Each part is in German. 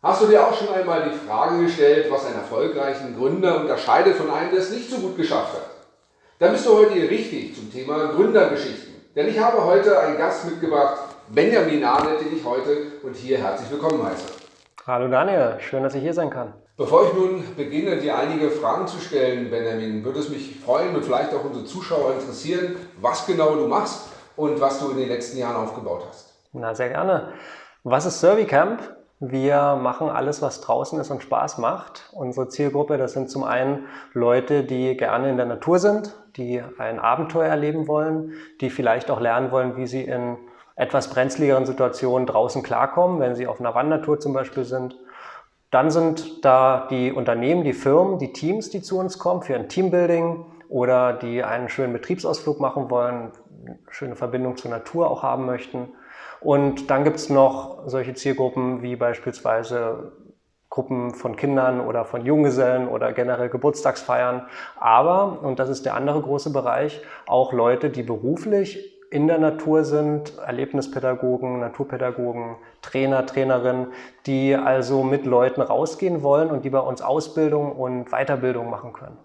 Hast du dir auch schon einmal die Frage gestellt, was einen erfolgreichen Gründer unterscheidet von einem, der es nicht so gut geschafft hat? Dann bist du heute hier richtig zum Thema Gründergeschichten. Denn ich habe heute einen Gast mitgebracht, Benjamin Arnett, den ich heute und hier herzlich willkommen heiße. Hallo Daniel, schön, dass ich hier sein kann. Bevor ich nun beginne, dir einige Fragen zu stellen, Benjamin, würde es mich freuen und vielleicht auch unsere Zuschauer interessieren, was genau du machst und was du in den letzten Jahren aufgebaut hast. Na, sehr gerne. Was ist Servicamp? Wir machen alles, was draußen ist und Spaß macht. Unsere Zielgruppe, das sind zum einen Leute, die gerne in der Natur sind, die ein Abenteuer erleben wollen, die vielleicht auch lernen wollen, wie sie in etwas brenzligeren Situationen draußen klarkommen, wenn sie auf einer Wandertour zum Beispiel sind. Dann sind da die Unternehmen, die Firmen, die Teams, die zu uns kommen für ein Teambuilding oder die einen schönen Betriebsausflug machen wollen, eine schöne Verbindung zur Natur auch haben möchten. Und dann gibt es noch solche Zielgruppen wie beispielsweise Gruppen von Kindern oder von Junggesellen oder generell Geburtstagsfeiern. Aber, und das ist der andere große Bereich, auch Leute, die beruflich in der Natur sind, Erlebnispädagogen, Naturpädagogen, Trainer, Trainerinnen, die also mit Leuten rausgehen wollen und die bei uns Ausbildung und Weiterbildung machen können.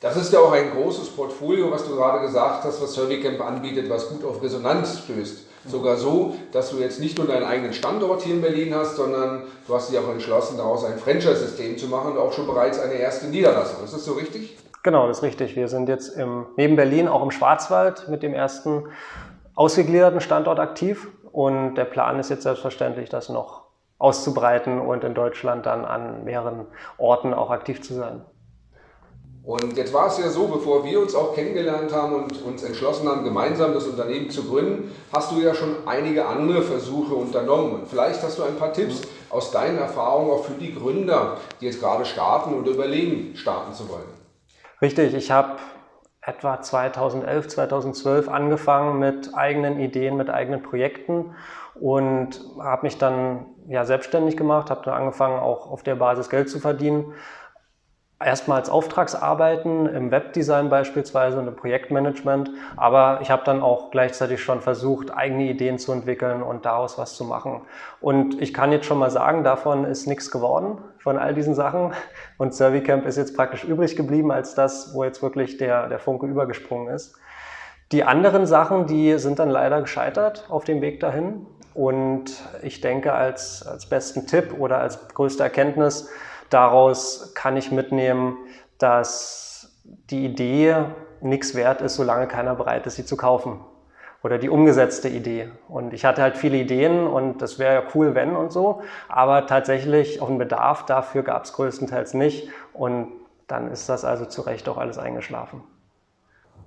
Das ist ja auch ein großes Portfolio, was du gerade gesagt hast, was Servicamp anbietet, was gut auf Resonanz stößt. Sogar so, dass du jetzt nicht nur deinen eigenen Standort hier in Berlin hast, sondern du hast dich auch entschlossen, daraus ein Franchise-System zu machen und auch schon bereits eine erste Niederlassung. Ist das so richtig? Genau, das ist richtig. Wir sind jetzt im, neben Berlin auch im Schwarzwald mit dem ersten ausgegliederten Standort aktiv und der Plan ist jetzt selbstverständlich, das noch auszubreiten und in Deutschland dann an mehreren Orten auch aktiv zu sein. Und jetzt war es ja so, bevor wir uns auch kennengelernt haben und uns entschlossen haben, gemeinsam das Unternehmen zu gründen, hast du ja schon einige andere Versuche unternommen. Und vielleicht hast du ein paar Tipps aus deinen Erfahrungen auch für die Gründer, die jetzt gerade starten oder überlegen, starten zu wollen. Richtig, ich habe etwa 2011, 2012 angefangen mit eigenen Ideen, mit eigenen Projekten und habe mich dann ja, selbstständig gemacht, habe dann angefangen auch auf der Basis Geld zu verdienen erstmal als Auftragsarbeiten im Webdesign beispielsweise und im Projektmanagement, aber ich habe dann auch gleichzeitig schon versucht, eigene Ideen zu entwickeln und daraus was zu machen. Und ich kann jetzt schon mal sagen, davon ist nichts geworden, von all diesen Sachen. Und Servicamp ist jetzt praktisch übrig geblieben als das, wo jetzt wirklich der, der Funke übergesprungen ist. Die anderen Sachen, die sind dann leider gescheitert auf dem Weg dahin. Und ich denke, als, als besten Tipp oder als größte Erkenntnis, Daraus kann ich mitnehmen, dass die Idee nichts wert ist, solange keiner bereit ist, sie zu kaufen. Oder die umgesetzte Idee. Und ich hatte halt viele Ideen und das wäre ja cool, wenn und so. Aber tatsächlich auf einen Bedarf dafür gab es größtenteils nicht. Und dann ist das also zu Recht auch alles eingeschlafen.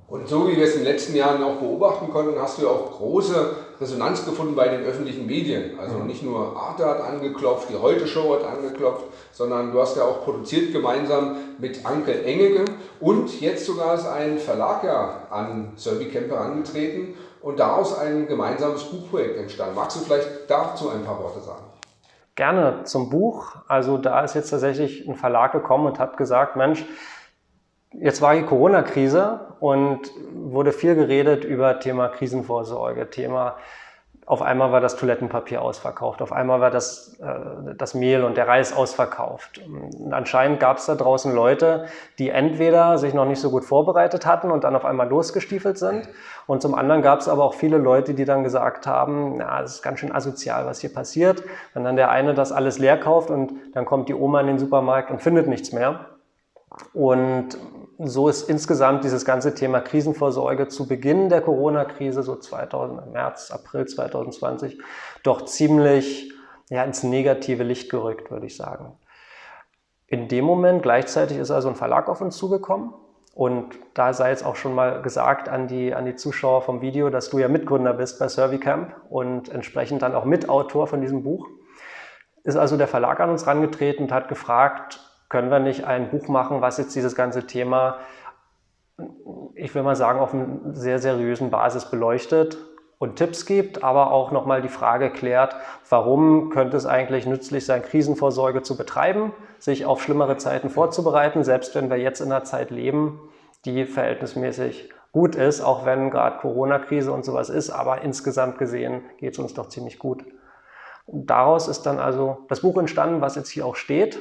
Und so wie wir es in den letzten Jahren auch beobachten konnten, hast du auch große Resonanz gefunden bei den öffentlichen Medien. Also nicht nur Arte hat angeklopft, die Heute Show hat angeklopft, sondern du hast ja auch produziert gemeinsam mit Anke Engege und jetzt sogar ist ein Verlag ja an Servicamp herangetreten und daraus ein gemeinsames Buchprojekt entstanden. Magst du vielleicht dazu ein paar Worte sagen? Gerne zum Buch. Also da ist jetzt tatsächlich ein Verlag gekommen und hat gesagt, Mensch, Jetzt war die Corona-Krise und wurde viel geredet über Thema Krisenvorsorge, Thema auf einmal war das Toilettenpapier ausverkauft, auf einmal war das, äh, das Mehl und der Reis ausverkauft. Und anscheinend gab es da draußen Leute, die entweder sich noch nicht so gut vorbereitet hatten und dann auf einmal losgestiefelt sind. Und zum anderen gab es aber auch viele Leute, die dann gesagt haben, na, das ist ganz schön asozial, was hier passiert. Wenn dann der eine das alles leer kauft und dann kommt die Oma in den Supermarkt und findet nichts mehr. Und so ist insgesamt dieses ganze Thema Krisenvorsorge zu Beginn der Corona-Krise, so 2000, März, April 2020, doch ziemlich ja, ins negative Licht gerückt, würde ich sagen. In dem Moment gleichzeitig ist also ein Verlag auf uns zugekommen und da sei jetzt auch schon mal gesagt an die, an die Zuschauer vom Video, dass du ja Mitgründer bist bei Servicamp und entsprechend dann auch Mitautor von diesem Buch. Ist also der Verlag an uns herangetreten und hat gefragt, können wir nicht ein Buch machen, was jetzt dieses ganze Thema, ich will mal sagen, auf einer sehr seriösen Basis beleuchtet und Tipps gibt, aber auch nochmal die Frage klärt, warum könnte es eigentlich nützlich sein, Krisenvorsorge zu betreiben, sich auf schlimmere Zeiten vorzubereiten, selbst wenn wir jetzt in einer Zeit leben, die verhältnismäßig gut ist, auch wenn gerade Corona-Krise und sowas ist, aber insgesamt gesehen geht es uns doch ziemlich gut. Daraus ist dann also das Buch entstanden, was jetzt hier auch steht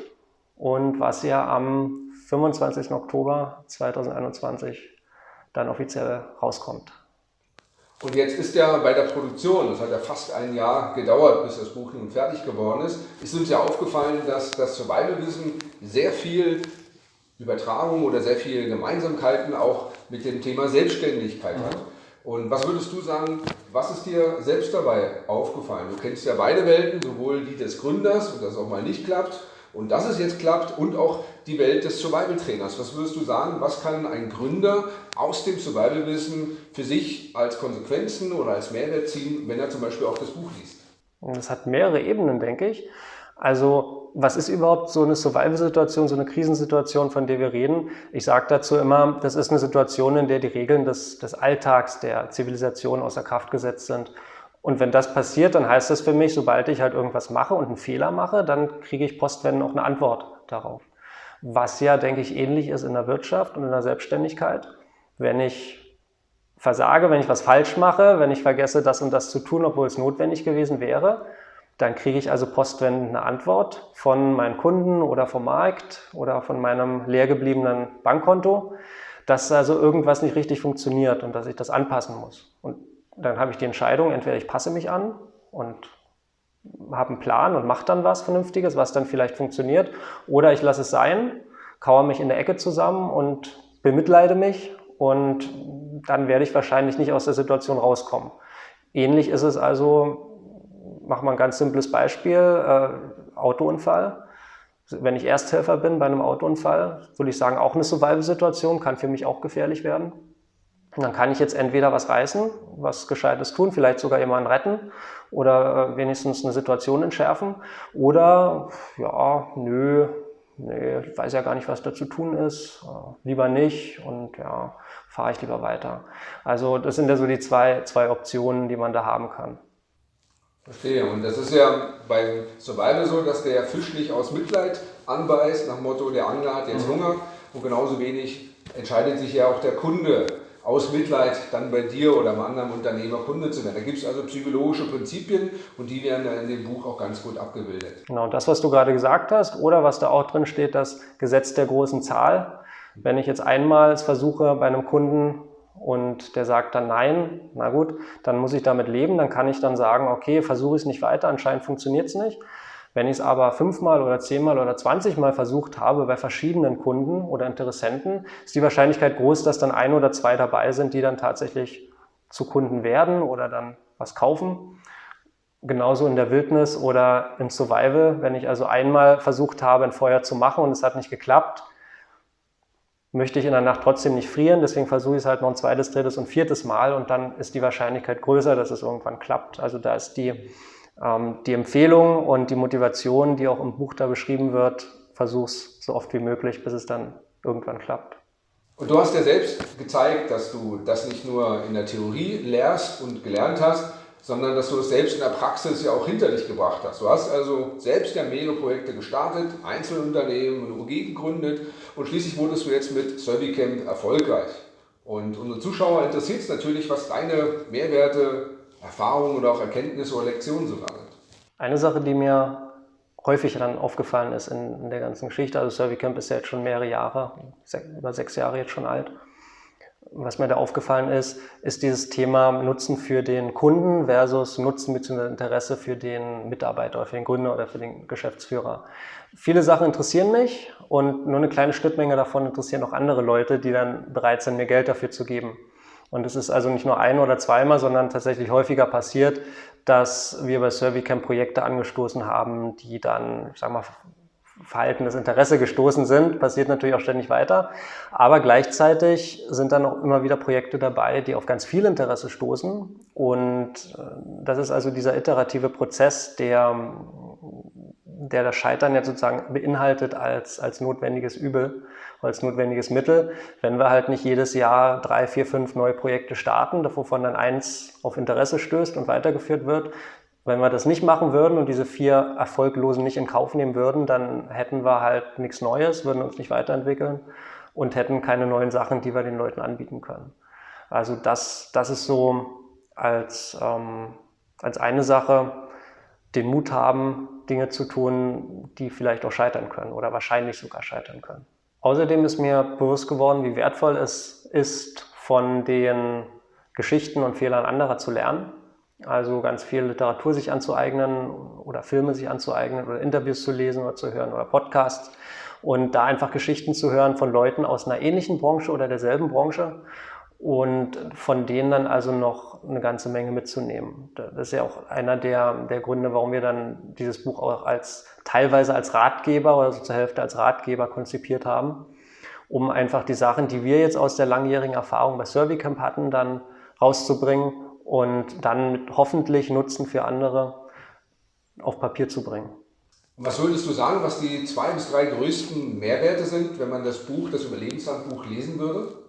und was ja am 25. Oktober 2021 dann offiziell rauskommt. Und jetzt ist ja bei der Produktion, das hat ja fast ein Jahr gedauert, bis das Buch nun fertig geworden ist, ist uns ja aufgefallen, dass das Survival-Wissen sehr viel Übertragung oder sehr viele Gemeinsamkeiten auch mit dem Thema Selbstständigkeit hat. Und was würdest du sagen, was ist dir selbst dabei aufgefallen? Du kennst ja beide Welten, sowohl die des Gründers und das auch mal nicht klappt und dass es jetzt klappt und auch die Welt des Survival-Trainers. Was würdest du sagen, was kann ein Gründer aus dem Survival-Wissen für sich als Konsequenzen oder als Mehrwert ziehen, wenn er zum Beispiel auch das Buch liest? Das hat mehrere Ebenen, denke ich. Also was ist überhaupt so eine Survival-Situation, so eine Krisensituation, von der wir reden? Ich sage dazu immer, das ist eine Situation, in der die Regeln des, des Alltags, der Zivilisation außer Kraft gesetzt sind. Und wenn das passiert, dann heißt das für mich, sobald ich halt irgendwas mache und einen Fehler mache, dann kriege ich postwendend auch eine Antwort darauf. Was ja, denke ich, ähnlich ist in der Wirtschaft und in der Selbstständigkeit. Wenn ich versage, wenn ich was falsch mache, wenn ich vergesse, das und das zu tun, obwohl es notwendig gewesen wäre, dann kriege ich also postwendend eine Antwort von meinen Kunden oder vom Markt oder von meinem leer gebliebenen Bankkonto, dass also irgendwas nicht richtig funktioniert und dass ich das anpassen muss. Und dann habe ich die Entscheidung, entweder ich passe mich an und habe einen Plan und mache dann was Vernünftiges, was dann vielleicht funktioniert, oder ich lasse es sein, kauere mich in der Ecke zusammen und bemitleide mich und dann werde ich wahrscheinlich nicht aus der Situation rauskommen. Ähnlich ist es also, machen wir ein ganz simples Beispiel, äh, Autounfall. Wenn ich Ersthelfer bin bei einem Autounfall, würde ich sagen, auch eine Survival-Situation, kann für mich auch gefährlich werden. Und dann kann ich jetzt entweder was reißen, was Gescheites tun, vielleicht sogar jemanden retten oder äh, wenigstens eine Situation entschärfen. Oder, ja, nö, nee, ich weiß ja gar nicht, was da zu tun ist, äh, lieber nicht und ja, fahre ich lieber weiter. Also das sind ja so die zwei, zwei Optionen, die man da haben kann. Verstehe. Und das ist ja beim Survival so, dass der Fisch nicht aus Mitleid anbeißt, nach dem Motto, der Angler hat jetzt mhm. Hunger. Und genauso wenig entscheidet sich ja auch der Kunde aus Mitleid dann bei dir oder einem anderen Unternehmer Kunde zu werden. Da gibt es also psychologische Prinzipien und die werden in dem Buch auch ganz gut abgebildet. Genau, das, was du gerade gesagt hast oder was da auch drin steht, das Gesetz der großen Zahl. Wenn ich jetzt einmal es versuche bei einem Kunden und der sagt dann nein, na gut, dann muss ich damit leben, dann kann ich dann sagen, okay, versuche ich es nicht weiter, anscheinend funktioniert es nicht. Wenn ich es aber fünfmal oder zehnmal oder zwanzigmal versucht habe bei verschiedenen Kunden oder Interessenten, ist die Wahrscheinlichkeit groß, dass dann ein oder zwei dabei sind, die dann tatsächlich zu Kunden werden oder dann was kaufen. Genauso in der Wildnis oder im Survival. Wenn ich also einmal versucht habe, ein Feuer zu machen und es hat nicht geklappt, möchte ich in der Nacht trotzdem nicht frieren. Deswegen versuche ich es halt noch ein zweites, drittes und viertes Mal und dann ist die Wahrscheinlichkeit größer, dass es irgendwann klappt. Also da ist die die Empfehlung und die Motivation, die auch im Buch da beschrieben wird, versuch's so oft wie möglich, bis es dann irgendwann klappt. Und du hast ja selbst gezeigt, dass du das nicht nur in der Theorie lehrst und gelernt hast, sondern dass du es selbst in der Praxis ja auch hinter dich gebracht hast. Du hast also selbst ja mehrere Projekte gestartet, Einzelunternehmen, eine UG gegründet und schließlich wurdest du jetzt mit Servicamp erfolgreich. Und unsere Zuschauer interessiert es natürlich, was deine Mehrwerte Erfahrungen oder auch Erkenntnisse oder Lektionen sogar sind. Eine Sache, die mir häufig dann aufgefallen ist in, in der ganzen Geschichte, also Servicamp ist ja jetzt schon mehrere Jahre, über sechs Jahre jetzt schon alt. Was mir da aufgefallen ist, ist dieses Thema Nutzen für den Kunden versus Nutzen bzw. Interesse für den Mitarbeiter für den Gründer oder für den Geschäftsführer. Viele Sachen interessieren mich und nur eine kleine Schnittmenge davon interessieren auch andere Leute, die dann bereit sind, mir Geld dafür zu geben. Und es ist also nicht nur ein oder zweimal, sondern tatsächlich häufiger passiert, dass wir bei Servicamp Projekte angestoßen haben, die dann, ich sag mal, verhaltenes Interesse gestoßen sind, passiert natürlich auch ständig weiter. Aber gleichzeitig sind dann auch immer wieder Projekte dabei, die auf ganz viel Interesse stoßen. Und äh, das ist also dieser iterative Prozess, der, der das Scheitern jetzt sozusagen beinhaltet als, als notwendiges Übel als notwendiges Mittel. Wenn wir halt nicht jedes Jahr drei, vier, fünf neue Projekte starten, wovon dann eins auf Interesse stößt und weitergeführt wird, wenn wir das nicht machen würden und diese vier Erfolglosen nicht in Kauf nehmen würden, dann hätten wir halt nichts Neues, würden uns nicht weiterentwickeln und hätten keine neuen Sachen, die wir den Leuten anbieten können. Also das, das ist so als, ähm, als eine Sache. den Mut haben, Dinge zu tun, die vielleicht auch scheitern können oder wahrscheinlich sogar scheitern können. Außerdem ist mir bewusst geworden, wie wertvoll es ist, von den Geschichten und Fehlern anderer zu lernen. Also ganz viel Literatur sich anzueignen oder Filme sich anzueignen oder Interviews zu lesen oder zu hören oder Podcasts und da einfach Geschichten zu hören von Leuten aus einer ähnlichen Branche oder derselben Branche und von denen dann also noch eine ganze Menge mitzunehmen. Das ist ja auch einer der, der Gründe, warum wir dann dieses Buch auch als teilweise als Ratgeber oder so zur Hälfte als Ratgeber konzipiert haben, um einfach die Sachen, die wir jetzt aus der langjährigen Erfahrung bei Surveycamp hatten, dann rauszubringen und dann mit hoffentlich Nutzen für andere auf Papier zu bringen. Was würdest du sagen, was die zwei bis drei größten Mehrwerte sind, wenn man das Buch, das Überlebenshandbuch lesen würde?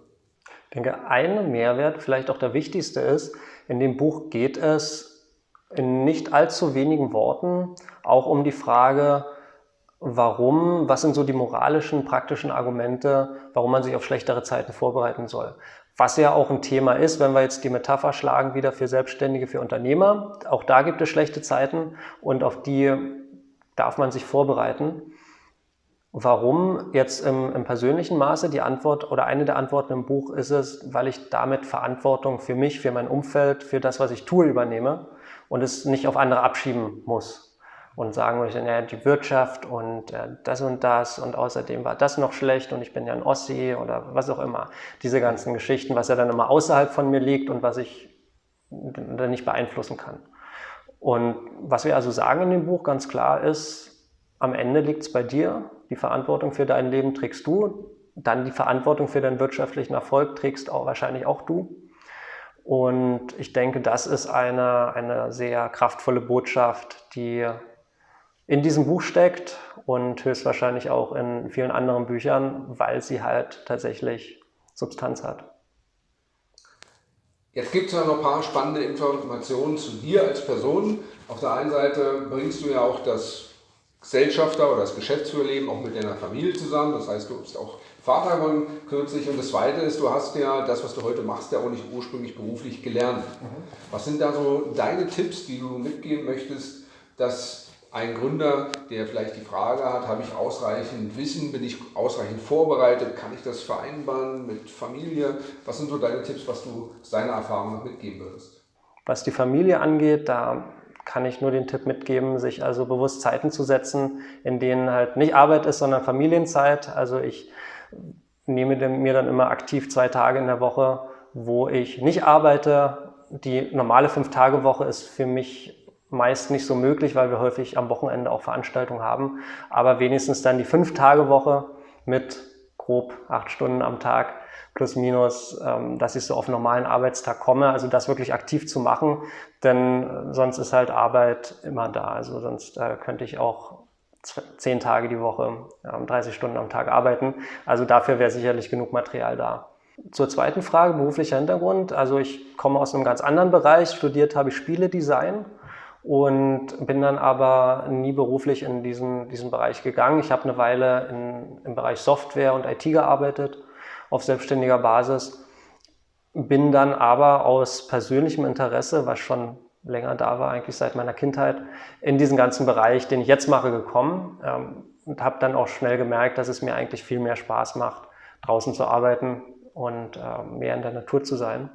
Ich denke, ein Mehrwert, vielleicht auch der wichtigste ist, in dem Buch geht es in nicht allzu wenigen Worten auch um die Frage, warum, was sind so die moralischen, praktischen Argumente, warum man sich auf schlechtere Zeiten vorbereiten soll. Was ja auch ein Thema ist, wenn wir jetzt die Metapher schlagen, wieder für Selbstständige, für Unternehmer. Auch da gibt es schlechte Zeiten und auf die darf man sich vorbereiten. Warum jetzt im, im, persönlichen Maße die Antwort oder eine der Antworten im Buch ist es, weil ich damit Verantwortung für mich, für mein Umfeld, für das, was ich tue, übernehme und es nicht auf andere abschieben muss und sagen möchte, naja, die Wirtschaft und äh, das und das und außerdem war das noch schlecht und ich bin ja ein Ossi oder was auch immer. Diese ganzen Geschichten, was ja dann immer außerhalb von mir liegt und was ich dann nicht beeinflussen kann. Und was wir also sagen in dem Buch ganz klar ist, am Ende liegt es bei dir, die Verantwortung für dein Leben trägst du, dann die Verantwortung für deinen wirtschaftlichen Erfolg trägst auch wahrscheinlich auch du. Und ich denke, das ist eine, eine sehr kraftvolle Botschaft, die in diesem Buch steckt und höchstwahrscheinlich auch in vielen anderen Büchern, weil sie halt tatsächlich Substanz hat. Jetzt gibt es ja noch ein paar spannende Informationen zu dir als Person. Auf der einen Seite bringst du ja auch das Gesellschafter oder das Geschäftsführerleben auch mit deiner Familie zusammen. Das heißt, du bist auch Vater geworden kürzlich. Und das Zweite ist, du hast ja das, was du heute machst, ja auch nicht ursprünglich beruflich gelernt. Mhm. Was sind da so deine Tipps, die du mitgeben möchtest, dass ein Gründer, der vielleicht die Frage hat, habe ich ausreichend Wissen, bin ich ausreichend vorbereitet, kann ich das vereinbaren mit Familie? Was sind so deine Tipps, was du aus deiner Erfahrung noch mitgeben würdest? Was die Familie angeht, da kann ich nur den Tipp mitgeben, sich also bewusst Zeiten zu setzen, in denen halt nicht Arbeit ist, sondern Familienzeit. Also ich nehme mir dann immer aktiv zwei Tage in der Woche, wo ich nicht arbeite. Die normale Fünf-Tage-Woche ist für mich meist nicht so möglich, weil wir häufig am Wochenende auch Veranstaltungen haben. Aber wenigstens dann die Fünf-Tage-Woche mit grob acht Stunden am Tag plus minus, ähm, dass ich so auf einen normalen Arbeitstag komme, also das wirklich aktiv zu machen, denn äh, sonst ist halt Arbeit immer da. Also sonst äh, könnte ich auch zehn Tage die Woche, 30 Stunden am Tag arbeiten. Also dafür wäre sicherlich genug Material da. Zur zweiten Frage, beruflicher Hintergrund. Also ich komme aus einem ganz anderen Bereich. Studiert habe ich Spieledesign und bin dann aber nie beruflich in diesen, diesen Bereich gegangen. Ich habe eine Weile in, im Bereich Software und IT gearbeitet auf selbstständiger Basis. Bin dann aber aus persönlichem Interesse, was schon länger da war, eigentlich seit meiner Kindheit, in diesen ganzen Bereich, den ich jetzt mache, gekommen ähm, und habe dann auch schnell gemerkt, dass es mir eigentlich viel mehr Spaß macht, draußen zu arbeiten und äh, mehr in der Natur zu sein.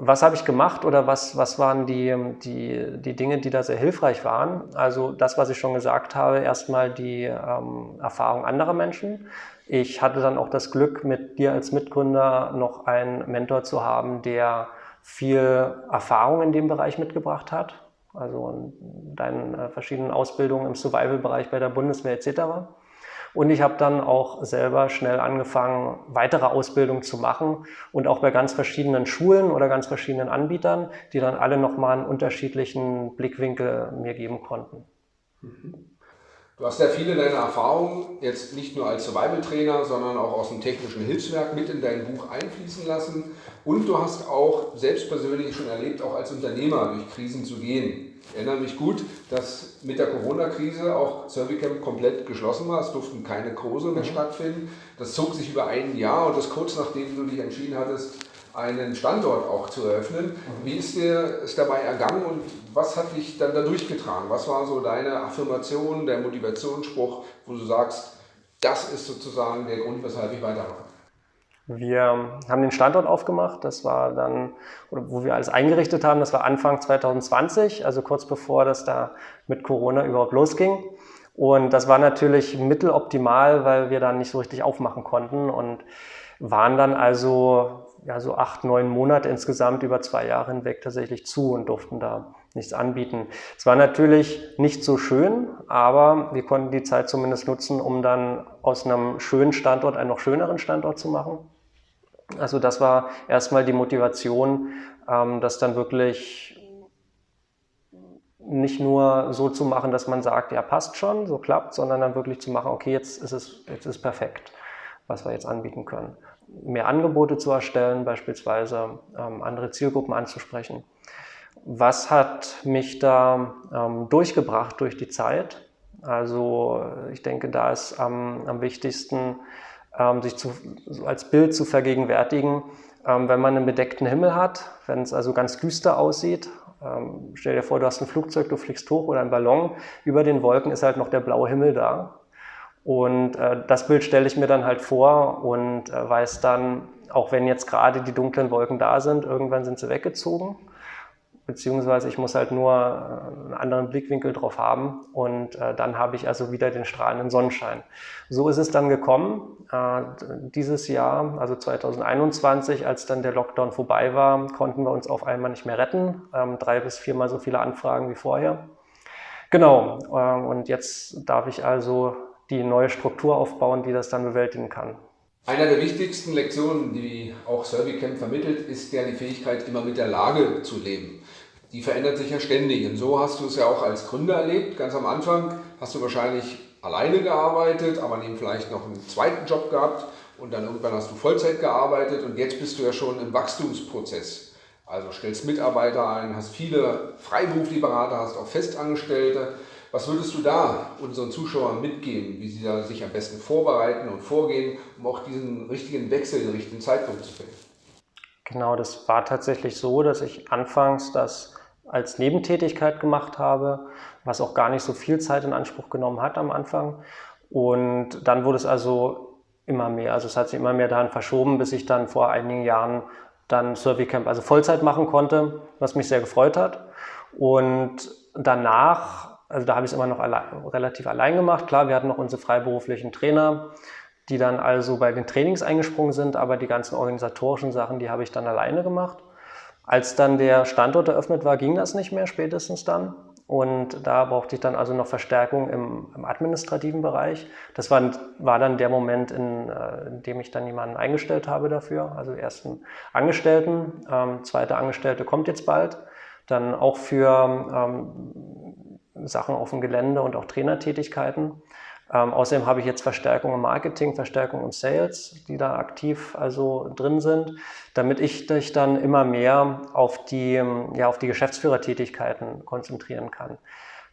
Was habe ich gemacht oder was, was waren die, die, die Dinge, die da sehr hilfreich waren? Also das, was ich schon gesagt habe, erstmal die ähm, Erfahrung anderer Menschen. Ich hatte dann auch das Glück, mit dir als Mitgründer noch einen Mentor zu haben, der viel Erfahrung in dem Bereich mitgebracht hat. Also in deinen äh, verschiedenen Ausbildungen im Survival-Bereich bei der Bundeswehr etc. Und ich habe dann auch selber schnell angefangen, weitere Ausbildungen zu machen und auch bei ganz verschiedenen Schulen oder ganz verschiedenen Anbietern, die dann alle nochmal einen unterschiedlichen Blickwinkel mir geben konnten. Du hast ja viele deiner Erfahrungen jetzt nicht nur als Survival-Trainer, sondern auch aus dem technischen Hilfswerk mit in dein Buch einfließen lassen. Und du hast auch selbst persönlich schon erlebt, auch als Unternehmer durch Krisen zu gehen. Ich erinnere mich gut, dass mit der Corona-Krise auch Servicamp komplett geschlossen war. Es durften keine Kurse mehr mhm. stattfinden. Das zog sich über ein Jahr und das kurz nachdem du dich entschieden hattest, einen Standort auch zu eröffnen. Wie ist dir es dabei ergangen und was hat dich dann da durchgetragen? Was war so deine Affirmation, der Motivationsspruch, wo du sagst, das ist sozusagen der Grund, weshalb ich weitermache? Wir haben den Standort aufgemacht, das war dann, wo wir alles eingerichtet haben, das war Anfang 2020, also kurz bevor das da mit Corona überhaupt losging. Und das war natürlich mitteloptimal, weil wir dann nicht so richtig aufmachen konnten und waren dann also ja, so acht, neun Monate insgesamt über zwei Jahre hinweg tatsächlich zu und durften da nichts anbieten. Es war natürlich nicht so schön, aber wir konnten die Zeit zumindest nutzen, um dann aus einem schönen Standort einen noch schöneren Standort zu machen. Also das war erstmal die Motivation, ähm, das dann wirklich nicht nur so zu machen, dass man sagt, ja, passt schon, so klappt, sondern dann wirklich zu machen, okay, jetzt ist es jetzt ist perfekt, was wir jetzt anbieten können. Mehr Angebote zu erstellen, beispielsweise ähm, andere Zielgruppen anzusprechen. Was hat mich da ähm, durchgebracht durch die Zeit? Also ich denke, da ist am, am wichtigsten, ähm, sich zu, so als Bild zu vergegenwärtigen, ähm, wenn man einen bedeckten Himmel hat, wenn es also ganz düster aussieht. Ähm, stell dir vor, du hast ein Flugzeug, du fliegst hoch oder ein Ballon, über den Wolken ist halt noch der blaue Himmel da. Und äh, das Bild stelle ich mir dann halt vor und äh, weiß dann, auch wenn jetzt gerade die dunklen Wolken da sind, irgendwann sind sie weggezogen beziehungsweise ich muss halt nur äh, einen anderen Blickwinkel drauf haben und äh, dann habe ich also wieder den strahlenden Sonnenschein. So ist es dann gekommen. Äh, dieses Jahr, also 2021, als dann der Lockdown vorbei war, konnten wir uns auf einmal nicht mehr retten. Ähm, drei bis viermal so viele Anfragen wie vorher. Genau, äh, und jetzt darf ich also die neue Struktur aufbauen, die das dann bewältigen kann. Einer der wichtigsten Lektionen, die auch Servicamp vermittelt, ist ja die Fähigkeit, immer mit der Lage zu leben. Die verändert sich ja ständig. Und so hast du es ja auch als Gründer erlebt. Ganz am Anfang hast du wahrscheinlich alleine gearbeitet, aber neben vielleicht noch einen zweiten Job gehabt und dann irgendwann hast du Vollzeit gearbeitet und jetzt bist du ja schon im Wachstumsprozess. Also stellst Mitarbeiter ein, hast viele freiberufliche Berater, hast auch Festangestellte. Was würdest du da unseren Zuschauern mitgeben, wie sie da sich am besten vorbereiten und vorgehen, um auch diesen richtigen Wechsel, den richtigen Zeitpunkt zu finden? Genau, das war tatsächlich so, dass ich anfangs das als Nebentätigkeit gemacht habe, was auch gar nicht so viel Zeit in Anspruch genommen hat am Anfang. Und dann wurde es also immer mehr. Also es hat sich immer mehr daran verschoben, bis ich dann vor einigen Jahren dann Survey also Vollzeit machen konnte, was mich sehr gefreut hat. Und danach also da habe ich es immer noch allein, relativ allein gemacht. Klar, wir hatten noch unsere freiberuflichen Trainer, die dann also bei den Trainings eingesprungen sind, aber die ganzen organisatorischen Sachen, die habe ich dann alleine gemacht. Als dann der Standort eröffnet war, ging das nicht mehr, spätestens dann. Und da brauchte ich dann also noch Verstärkung im, im administrativen Bereich. Das war, war dann der Moment, in, äh, in, dem ich dann jemanden eingestellt habe dafür. Also ersten Angestellten, ähm, zweite Angestellte kommt jetzt bald. Dann auch für ähm, Sachen auf dem Gelände und auch Trainertätigkeiten. Ähm, außerdem habe ich jetzt Verstärkung im Marketing, Verstärkung im Sales, die da aktiv also drin sind, damit ich dich dann immer mehr auf die, ja, auf die Geschäftsführertätigkeiten konzentrieren kann.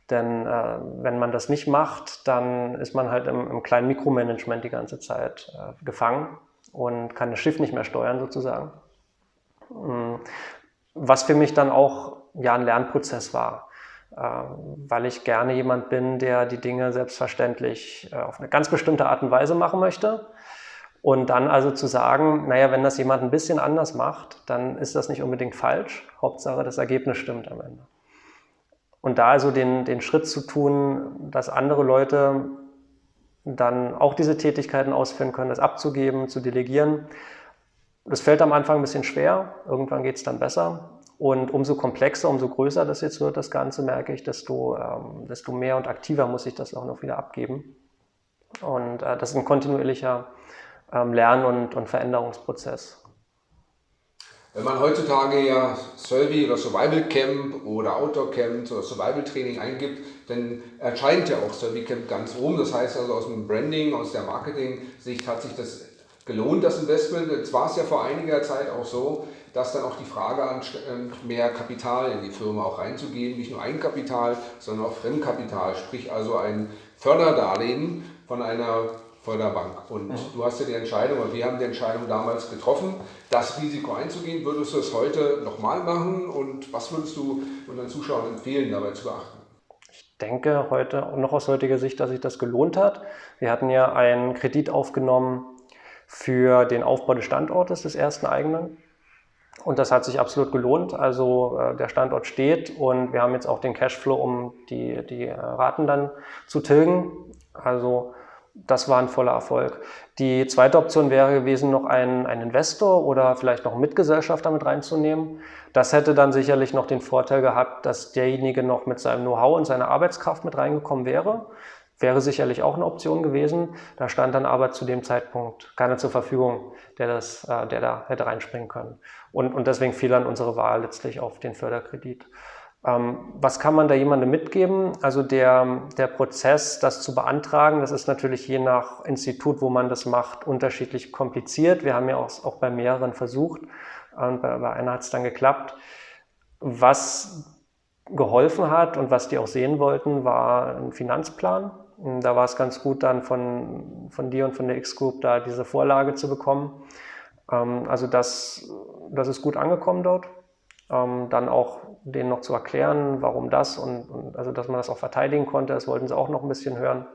Denn äh, wenn man das nicht macht, dann ist man halt im, im kleinen Mikromanagement die ganze Zeit äh, gefangen und kann das Schiff nicht mehr steuern sozusagen. Mm, was für mich dann auch ja, ein Lernprozess war. Ähm, weil ich gerne jemand bin, der die Dinge selbstverständlich äh, auf eine ganz bestimmte Art und Weise machen möchte. Und dann also zu sagen, naja, wenn das jemand ein bisschen anders macht, dann ist das nicht unbedingt falsch. Hauptsache, das Ergebnis stimmt am Ende. Und da also den, den Schritt zu tun, dass andere Leute dann auch diese Tätigkeiten ausführen können, das abzugeben, zu delegieren, das fällt am Anfang ein bisschen schwer, irgendwann geht es dann besser. Und umso komplexer, umso größer das jetzt wird, das Ganze, merke ich, desto, ähm, desto mehr und aktiver muss ich das auch noch wieder abgeben. Und äh, das ist ein kontinuierlicher ähm, Lern- und, und Veränderungsprozess. Wenn man heutzutage ja Survey oder Survival Camp oder Outdoor Camp oder Survival Training eingibt, dann erscheint ja auch Survey Camp ganz oben. Das heißt also aus dem Branding, aus der Marketing-Sicht hat sich das gelohnt, das Investment. Jetzt war es ja vor einiger Zeit auch so, dass dann auch die Frage ansteht, mehr Kapital in die Firma auch reinzugeben, nicht nur Eigenkapital, sondern auch Fremdkapital, sprich also ein Förderdarlehen von einer Förderbank. Und mhm. du hast ja die Entscheidung, oder wir haben die Entscheidung damals getroffen, das Risiko einzugehen. Würdest du es heute nochmal machen und was würdest du unseren Zuschauern empfehlen, dabei zu beachten? Ich denke heute, noch aus heutiger Sicht, dass sich das gelohnt hat. Wir hatten ja einen Kredit aufgenommen für den Aufbau des Standortes des ersten eigenen. Und das hat sich absolut gelohnt. Also äh, der Standort steht und wir haben jetzt auch den Cashflow, um die, die äh, Raten dann zu tilgen. Also das war ein voller Erfolg. Die zweite Option wäre gewesen, noch einen, einen Investor oder vielleicht noch einen Mitgesellschafter mit reinzunehmen. Das hätte dann sicherlich noch den Vorteil gehabt, dass derjenige noch mit seinem Know-how und seiner Arbeitskraft mit reingekommen wäre. Wäre sicherlich auch eine Option gewesen. Da stand dann aber zu dem Zeitpunkt keiner zur Verfügung, der, das, äh, der da hätte reinspringen können. Und, und deswegen fiel dann unsere Wahl letztlich auf den Förderkredit. Ähm, was kann man da jemandem mitgeben? Also der, der Prozess, das zu beantragen, das ist natürlich je nach Institut, wo man das macht, unterschiedlich kompliziert. Wir haben ja auch, auch bei mehreren versucht und bei, bei einer hat es dann geklappt. Was geholfen hat und was die auch sehen wollten, war ein Finanzplan. Da war es ganz gut, dann von, von dir und von der X-Group da diese Vorlage zu bekommen. Ähm, also das, das ist gut angekommen dort. Ähm, dann auch denen noch zu erklären, warum das und, und, also dass man das auch verteidigen konnte, das wollten sie auch noch ein bisschen hören.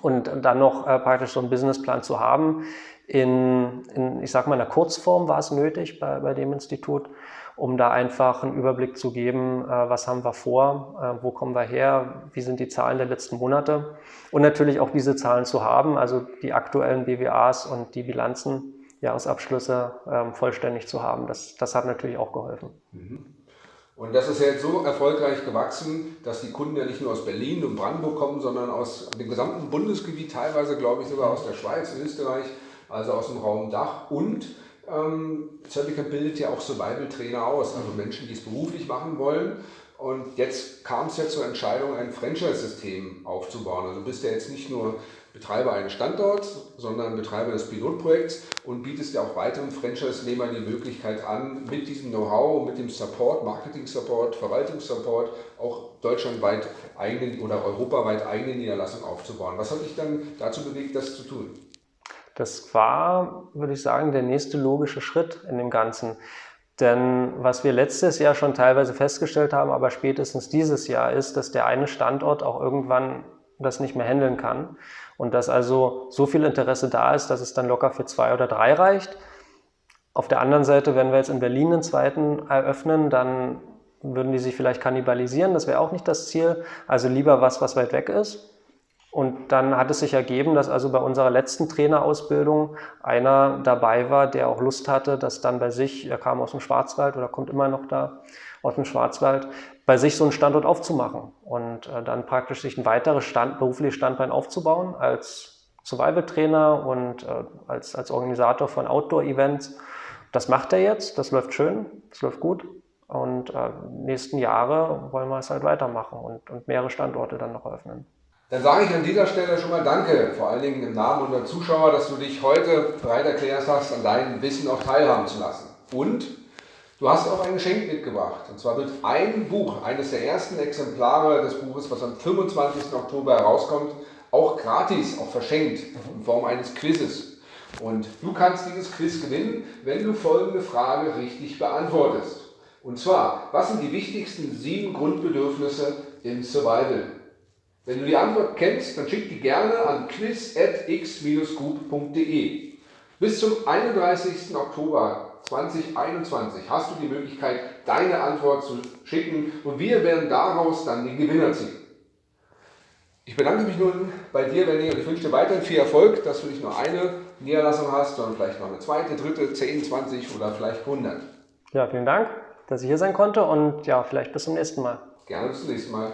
Und dann noch äh, praktisch so einen Businessplan zu haben. In, in, ich sag mal, in der Kurzform war es nötig bei, bei dem Institut, um da einfach einen Überblick zu geben, äh, was haben wir vor, äh, wo kommen wir her, wie sind die Zahlen der letzten Monate und natürlich auch diese Zahlen zu haben, also die aktuellen BWAs und die Bilanzen, Jahresabschlüsse ähm, vollständig zu haben. Das, das hat natürlich auch geholfen. Mhm. Und das ist ja jetzt so erfolgreich gewachsen, dass die Kunden ja nicht nur aus Berlin und Brandenburg kommen, sondern aus dem gesamten Bundesgebiet, teilweise glaube ich sogar aus der Schweiz, Österreich, also aus dem Raum Dach und ähm, Cervica bildet ja auch Survival-Trainer aus, also Menschen, die es beruflich machen wollen. Und jetzt kam es ja zur Entscheidung, ein Franchise-System aufzubauen. Also du bist ja jetzt nicht nur Betreiber eines Standorts, sondern Betreiber des Pilotprojekts und bietest ja auch weiteren Franchise-Nehmern die Möglichkeit an, mit diesem Know-how, mit dem Support, Marketing-Support, Verwaltungssupport auch deutschlandweit eigene oder europaweit eigene Niederlassungen aufzubauen. Was hat dich dann dazu bewegt, das zu tun? Das war, würde ich sagen, der nächste logische Schritt in dem Ganzen. Denn was wir letztes Jahr schon teilweise festgestellt haben, aber spätestens dieses Jahr ist, dass der eine Standort auch irgendwann das nicht mehr handeln kann und dass also so viel Interesse da ist, dass es dann locker für zwei oder drei reicht. Auf der anderen Seite, wenn wir jetzt in Berlin einen zweiten eröffnen, dann würden die sich vielleicht kannibalisieren. Das wäre auch nicht das Ziel. Also lieber was, was weit weg ist. Und dann hat es sich ergeben, dass also bei unserer letzten Trainerausbildung einer dabei war, der auch Lust hatte, dass dann bei sich, er kam aus dem Schwarzwald oder kommt immer noch da aus dem Schwarzwald, bei sich so einen Standort aufzumachen und äh, dann praktisch sich ein weiteres Stand, berufliches Standbein aufzubauen als Survival-Trainer und äh, als, als Organisator von Outdoor-Events. Das macht er jetzt, das läuft schön, das läuft gut. Und äh, nächsten Jahre wollen wir es halt weitermachen und, und mehrere Standorte dann noch eröffnen. Dann sage ich an dieser Stelle schon mal Danke, vor allen Dingen im Namen unserer Zuschauer, dass du dich heute bereit erklärt hast, an deinem Wissen auch teilhaben zu lassen. Und du hast auch ein Geschenk mitgebracht. Und zwar wird ein Buch, eines der ersten Exemplare des Buches, was am 25. Oktober herauskommt, auch gratis, auch verschenkt, in Form eines Quizzes. Und du kannst dieses Quiz gewinnen, wenn du folgende Frage richtig beantwortest. Und zwar, was sind die wichtigsten sieben Grundbedürfnisse im Survival? Wenn du die Antwort kennst, dann schick die gerne an quiz.x-group.de. Bis zum 31. Oktober 2021 hast du die Möglichkeit, deine Antwort zu schicken und wir werden daraus dann den Gewinner ziehen. Ich bedanke mich nun bei dir, Benny, und ich wünsche dir weiterhin viel Erfolg, dass du nicht nur eine Niederlassung hast, sondern vielleicht noch eine zweite, dritte, 10, 20 oder vielleicht 100. Ja, vielen Dank, dass ich hier sein konnte und ja, vielleicht bis zum nächsten Mal. Gerne bis zum nächsten Mal.